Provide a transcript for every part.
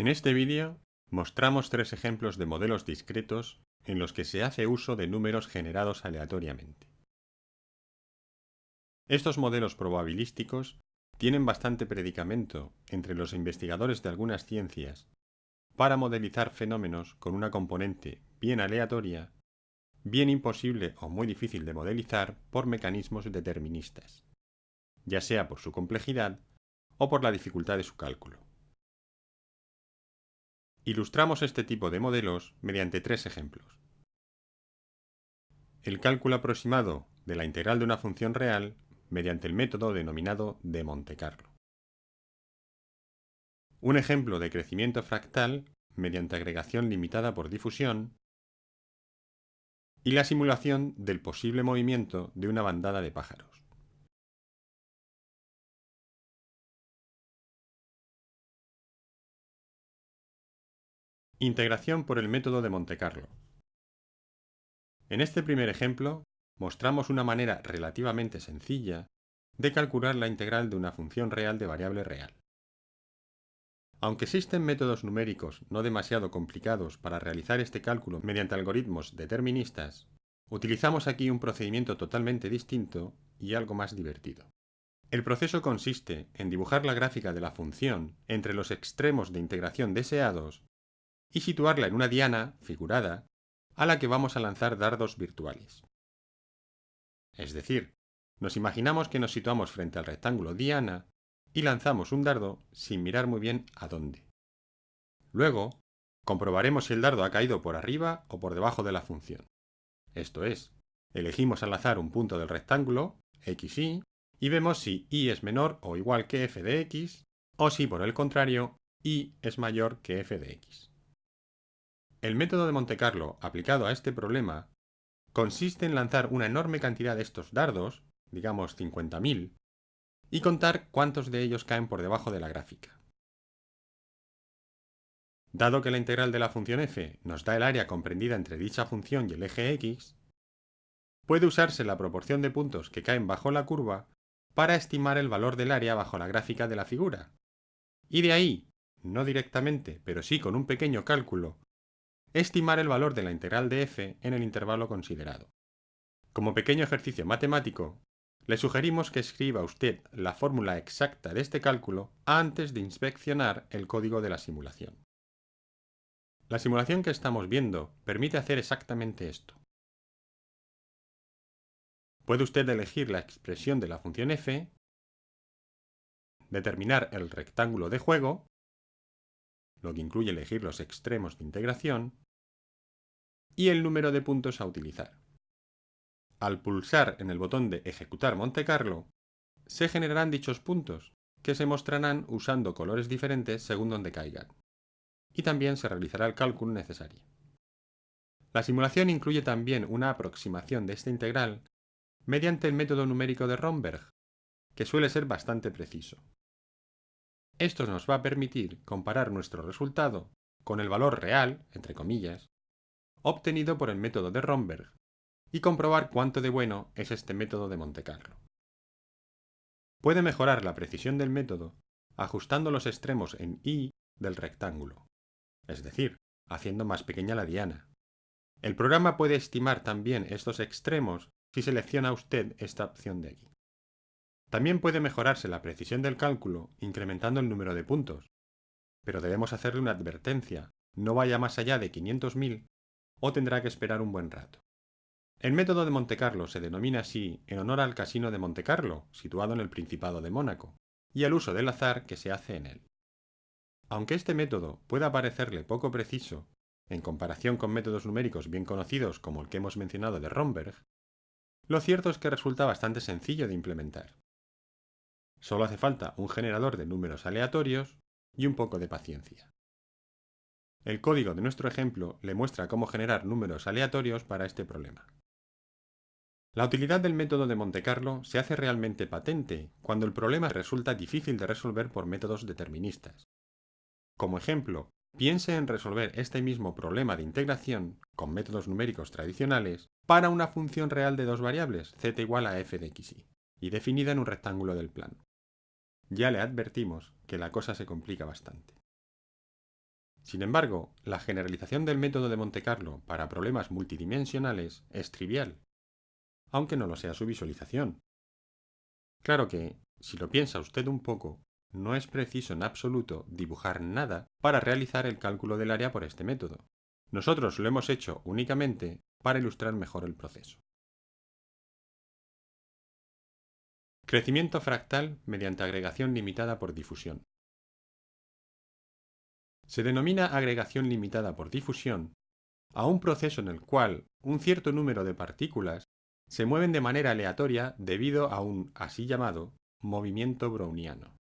En este vídeo mostramos tres ejemplos de modelos discretos en los que se hace uso de números generados aleatoriamente. Estos modelos probabilísticos tienen bastante predicamento entre los investigadores de algunas ciencias para modelizar fenómenos con una componente bien aleatoria, bien imposible o muy difícil de modelizar por mecanismos deterministas, ya sea por su complejidad o por la dificultad de su cálculo. Ilustramos este tipo de modelos mediante tres ejemplos. El cálculo aproximado de la integral de una función real mediante el método denominado de Monte Carlo. Un ejemplo de crecimiento fractal mediante agregación limitada por difusión y la simulación del posible movimiento de una bandada de pájaros. Integración por el método de Monte Carlo. En este primer ejemplo, mostramos una manera relativamente sencilla de calcular la integral de una función real de variable real. Aunque existen métodos numéricos no demasiado complicados para realizar este cálculo mediante algoritmos deterministas, utilizamos aquí un procedimiento totalmente distinto y algo más divertido. El proceso consiste en dibujar la gráfica de la función entre los extremos de integración deseados y situarla en una diana, figurada, a la que vamos a lanzar dardos virtuales. Es decir, nos imaginamos que nos situamos frente al rectángulo diana y lanzamos un dardo sin mirar muy bien a dónde. Luego, comprobaremos si el dardo ha caído por arriba o por debajo de la función. Esto es, elegimos al azar un punto del rectángulo, xy, y vemos si y es menor o igual que f de x, o si por el contrario, y es mayor que f de x. El método de Monte Carlo aplicado a este problema consiste en lanzar una enorme cantidad de estos dardos, digamos 50.000, y contar cuántos de ellos caen por debajo de la gráfica. Dado que la integral de la función f nos da el área comprendida entre dicha función y el eje x, puede usarse la proporción de puntos que caen bajo la curva para estimar el valor del área bajo la gráfica de la figura. Y de ahí, no directamente, pero sí con un pequeño cálculo estimar el valor de la integral de f en el intervalo considerado. Como pequeño ejercicio matemático, le sugerimos que escriba usted la fórmula exacta de este cálculo antes de inspeccionar el código de la simulación. La simulación que estamos viendo permite hacer exactamente esto. Puede usted elegir la expresión de la función f, determinar el rectángulo de juego, lo que incluye elegir los extremos de integración, y el número de puntos a utilizar. Al pulsar en el botón de Ejecutar Monte Carlo, se generarán dichos puntos, que se mostrarán usando colores diferentes según donde caigan. Y también se realizará el cálculo necesario. La simulación incluye también una aproximación de esta integral mediante el método numérico de Romberg, que suele ser bastante preciso. Esto nos va a permitir comparar nuestro resultado con el valor real, entre comillas, obtenido por el método de Romberg, y comprobar cuánto de bueno es este método de Monte Carlo. Puede mejorar la precisión del método ajustando los extremos en y del rectángulo, es decir, haciendo más pequeña la diana. El programa puede estimar también estos extremos si selecciona usted esta opción de aquí. También puede mejorarse la precisión del cálculo incrementando el número de puntos, pero debemos hacerle una advertencia, no vaya más allá de 500.000 o tendrá que esperar un buen rato. El método de Monte Carlo se denomina así en honor al Casino de Monte Carlo, situado en el Principado de Mónaco, y al uso del azar que se hace en él. Aunque este método pueda parecerle poco preciso, en comparación con métodos numéricos bien conocidos como el que hemos mencionado de Romberg, lo cierto es que resulta bastante sencillo de implementar. Solo hace falta un generador de números aleatorios y un poco de paciencia. El código de nuestro ejemplo le muestra cómo generar números aleatorios para este problema. La utilidad del método de Monte Carlo se hace realmente patente cuando el problema resulta difícil de resolver por métodos deterministas. Como ejemplo, piense en resolver este mismo problema de integración con métodos numéricos tradicionales para una función real de dos variables, z igual a f de xy, y definida en un rectángulo del plano ya le advertimos que la cosa se complica bastante. Sin embargo, la generalización del método de Monte Carlo para problemas multidimensionales es trivial, aunque no lo sea su visualización. Claro que, si lo piensa usted un poco, no es preciso en absoluto dibujar nada para realizar el cálculo del área por este método. Nosotros lo hemos hecho únicamente para ilustrar mejor el proceso. Crecimiento fractal mediante agregación limitada por difusión. Se denomina agregación limitada por difusión a un proceso en el cual un cierto número de partículas se mueven de manera aleatoria debido a un así llamado movimiento browniano,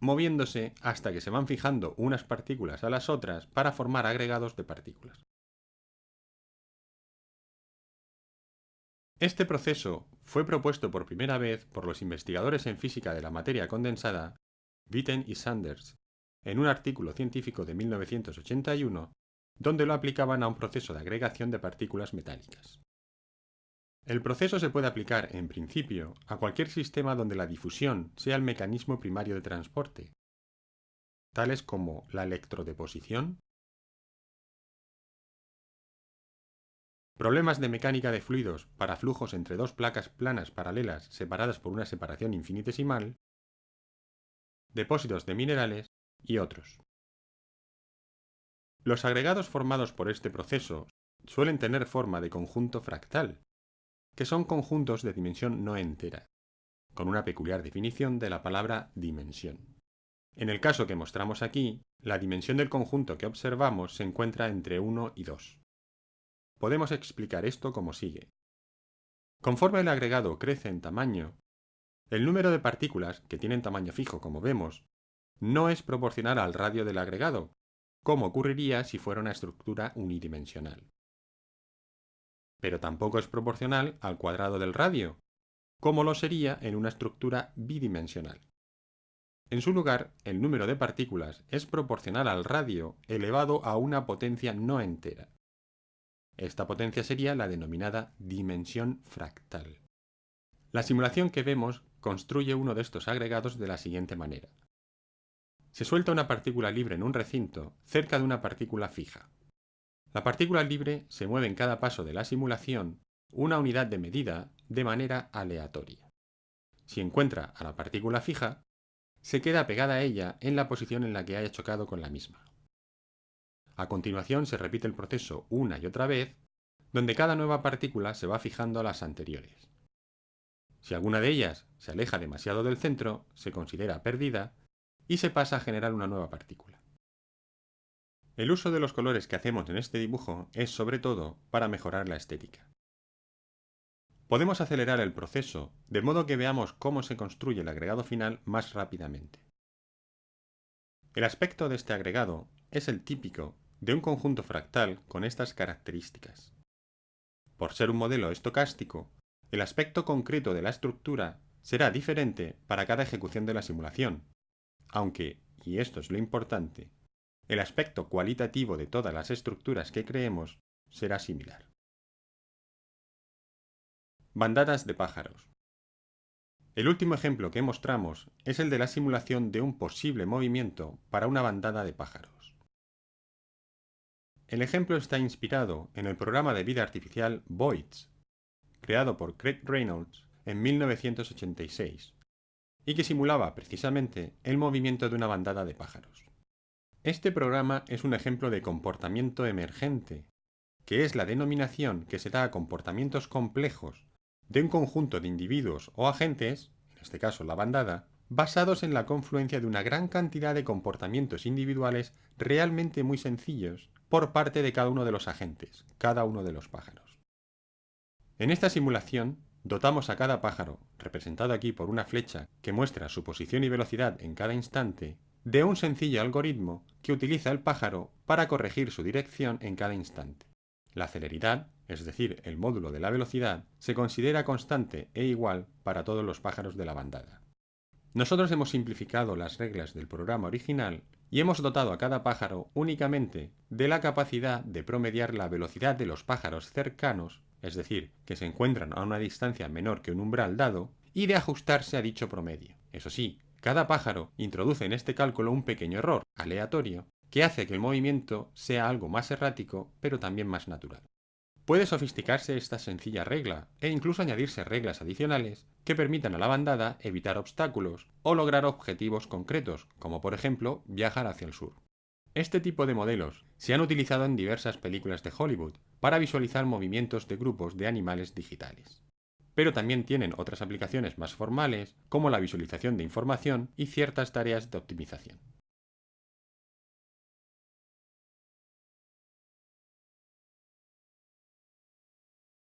moviéndose hasta que se van fijando unas partículas a las otras para formar agregados de partículas. Este proceso fue propuesto por primera vez por los investigadores en física de la materia condensada, Witten y Sanders, en un artículo científico de 1981, donde lo aplicaban a un proceso de agregación de partículas metálicas. El proceso se puede aplicar, en principio, a cualquier sistema donde la difusión sea el mecanismo primario de transporte, tales como la electrodeposición, Problemas de mecánica de fluidos para flujos entre dos placas planas paralelas separadas por una separación infinitesimal, depósitos de minerales y otros. Los agregados formados por este proceso suelen tener forma de conjunto fractal, que son conjuntos de dimensión no entera, con una peculiar definición de la palabra dimensión. En el caso que mostramos aquí, la dimensión del conjunto que observamos se encuentra entre 1 y 2. Podemos explicar esto como sigue. Conforme el agregado crece en tamaño, el número de partículas, que tienen tamaño fijo como vemos, no es proporcional al radio del agregado, como ocurriría si fuera una estructura unidimensional. Pero tampoco es proporcional al cuadrado del radio, como lo sería en una estructura bidimensional. En su lugar, el número de partículas es proporcional al radio elevado a una potencia no entera. Esta potencia sería la denominada dimensión fractal. La simulación que vemos construye uno de estos agregados de la siguiente manera. Se suelta una partícula libre en un recinto cerca de una partícula fija. La partícula libre se mueve en cada paso de la simulación una unidad de medida de manera aleatoria. Si encuentra a la partícula fija, se queda pegada a ella en la posición en la que haya chocado con la misma. A continuación se repite el proceso una y otra vez, donde cada nueva partícula se va fijando a las anteriores. Si alguna de ellas se aleja demasiado del centro, se considera perdida y se pasa a generar una nueva partícula. El uso de los colores que hacemos en este dibujo es sobre todo para mejorar la estética. Podemos acelerar el proceso de modo que veamos cómo se construye el agregado final más rápidamente. El aspecto de este agregado es el típico de un conjunto fractal con estas características. Por ser un modelo estocástico, el aspecto concreto de la estructura será diferente para cada ejecución de la simulación, aunque, y esto es lo importante, el aspecto cualitativo de todas las estructuras que creemos será similar. Bandadas de pájaros. El último ejemplo que mostramos es el de la simulación de un posible movimiento para una bandada de pájaros. El ejemplo está inspirado en el programa de vida artificial Voids, creado por Craig Reynolds en 1986, y que simulaba precisamente el movimiento de una bandada de pájaros. Este programa es un ejemplo de comportamiento emergente, que es la denominación que se da a comportamientos complejos de un conjunto de individuos o agentes, en este caso la bandada, basados en la confluencia de una gran cantidad de comportamientos individuales realmente muy sencillos por parte de cada uno de los agentes, cada uno de los pájaros. En esta simulación, dotamos a cada pájaro, representado aquí por una flecha que muestra su posición y velocidad en cada instante, de un sencillo algoritmo que utiliza el pájaro para corregir su dirección en cada instante. La celeridad, es decir, el módulo de la velocidad, se considera constante e igual para todos los pájaros de la bandada. Nosotros hemos simplificado las reglas del programa original y hemos dotado a cada pájaro únicamente de la capacidad de promediar la velocidad de los pájaros cercanos, es decir, que se encuentran a una distancia menor que un umbral dado, y de ajustarse a dicho promedio. Eso sí, cada pájaro introduce en este cálculo un pequeño error, aleatorio, que hace que el movimiento sea algo más errático, pero también más natural. Puede sofisticarse esta sencilla regla e incluso añadirse reglas adicionales que permitan a la bandada evitar obstáculos o lograr objetivos concretos, como por ejemplo viajar hacia el sur. Este tipo de modelos se han utilizado en diversas películas de Hollywood para visualizar movimientos de grupos de animales digitales. Pero también tienen otras aplicaciones más formales, como la visualización de información y ciertas tareas de optimización.